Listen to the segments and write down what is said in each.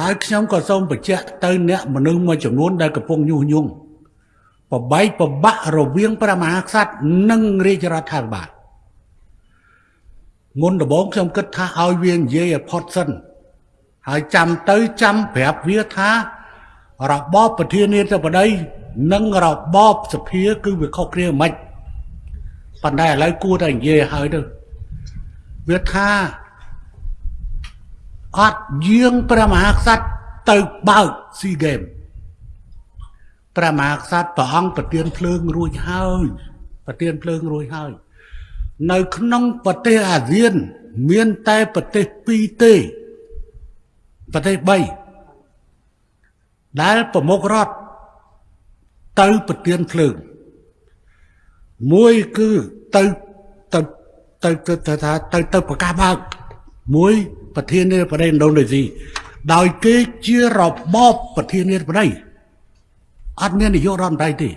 ហើយខ្ញុំក៏សូមបញ្ជាក់ទៅអ្នកមនុស្សមួយចំនួនដែលកំពុងញុះញង់បបែកបបាក់រវាងព្រះមហាក្សត្រនិងរាជរដ្ឋាភិបាលមុនដំបូងខ្ញុំគិតថាឲ្យវានិយាយឲ្យផុតសិនហើយចាំទៅចាំប្រាប់វាថារបបប្រធានាធិបតីនិងរបបសភាគឺវាខុសគ្នាមិនប៉ុន្តែឥឡូវគួរតែនិយាយឲ្យទៅវាថា អត់យាងព្រះមហាក្សត្រទៅបើកស៊ីហ្គេមព្រះមហាក្សត្រព្រះអង្គប្រទានភ្លើងរួចហើយប្រទានភ្លើងរួចហើយ នៅក្នុងប្រទេសអាស៊ាន មានតែប្រទេស2ទេប្រទេស3ដែលប្រមុខរដ្ឋទៅប្រទានភ្លើងមួយគឺទៅទៅទៅទៅថាទៅទៅប្រកាសបើក មួយប្រធានាធិបតីឥណ្ឌូនេស៊ីដោយគេជារបបប្រធានាធិបតីអត់មាននាយករដ្ឋមន្ត្រីទេ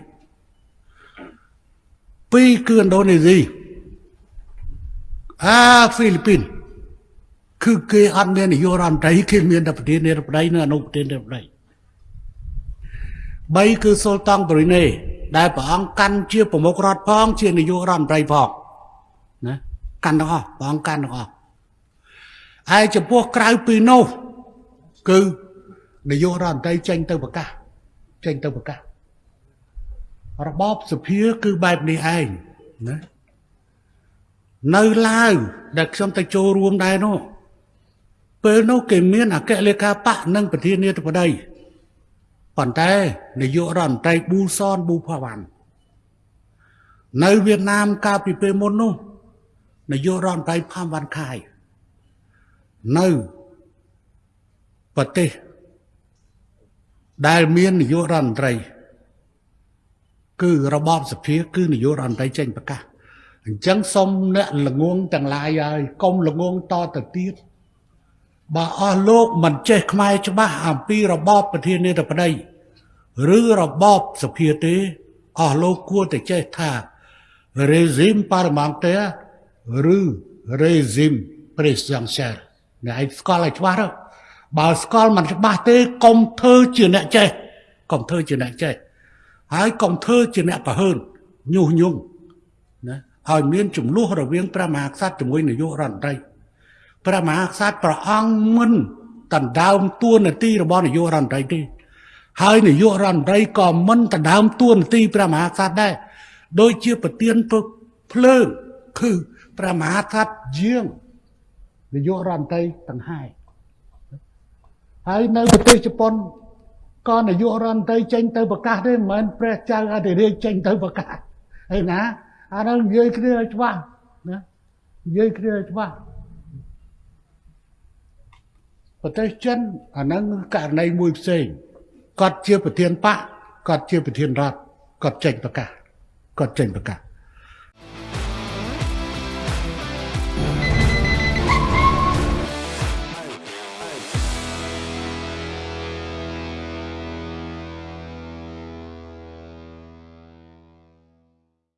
ពីរគឺឥណ្ឌូនេស៊ីអាហ្វីលីពីនគឺគេអត់មាននាយករដ្ឋមន្ត្រីគេមានតែប្រធានាធិបតីនិងអនុប្រធានាធិបតី3គឺសុលតង់ប្រូណេដែលព្រះអង្គកាន់ជាប្រមុខរដ្ឋផង ជានាយករដ្ឋមន្ត្រីផងណាកាន់ទាំងអស់ព្រះអង្គកាន់ទាំងអស់ ហើយចំពោះក្រៅពីនោះ គឺនាយករដ្ឋមន្ត្រីចេញទៅប្រកាសចេញទៅប្រកាសរបបសភាគឺបែបនេះឯងណានៅឡាវដែលខ្ញុំទៅចូលរួមដែរនោះពេលនោះគេមានអគ្គលេខាបកនិងប្រធានាធិបតីប៉ុន្តែនាយករដ្ឋមន្ត្រីប៊ូសនប៊ូផាវ៉ាន់នៅវៀតណាមកាលពីពេលមុននោះនាយករដ្ឋមន្ត្រីផាំវ៉ាន់ខាយ នៅប្រទេសដែលមាននាយករដ្ឋមន្ត្រី គឺរបបសភា គឺនាយករដ្ឋមន្ត្រីចេញប្រកាសអញ្ចឹងសូមអ្នកល្ងងទាំងឡាយហើយកុំល្ងងតទៅទៀតបើអស់លោកមិនចេះខ្មែរច្បាស់អំពីរបបប្រធានាធិបតីឬរបបសភាទេអស់លោកគួរតែចេះថា régime parlementaire ឬ régime présidentiel អ្នកឯងស្គាល់ឲ្យច្បាស់ទៅបើស្គាល់មិនច្បាស់ទេកុំធ្វើជាអ្នកចេះកុំធ្វើជាអ្នកចេះហើយកុំធ្វើជាអ្នកប្រហើនញុះញង់ណាឲ្យមានចំនួនរវាងព្រះមហាក្សត្រជាមួយនាយករដ្ឋមន្ត្រីព្រះមហាក្សត្រព្រះអង្គមិនដណ្ដើមតួនាទីរបស់នាយករដ្ឋមន្ត្រីទេហើយនាយករដ្ឋមន្ត្រីក៏មិនដណ្ដើមតួនាទីព្រះមហាក្សត្រដែរដូចជាប្រធានភ្លើងគឺព្រះមហាក្សត្រជាង នាយករដ្ឋមន្ត្រីទាំងហើយហើយនៅប្រទេសជប៉ុនក៏នាយករដ្ឋមន្ត្រីចេញទៅប្រកាសទេមិនមែនព្រះចៅអធិរាជចេញទៅប្រកាសហើយណាអានោះនិយាយគ្នាឲ្យច្បាស់ណានិយាយគ្នាឲ្យច្បាស់ប្រទេសចិនអាហ្នឹងករណីមួយផ្សេងគាត់ជាប្រធានបកគាត់ជាប្រធានរដ្ឋគាត់ចេញប្រកាសគាត់ចេញប្រកាស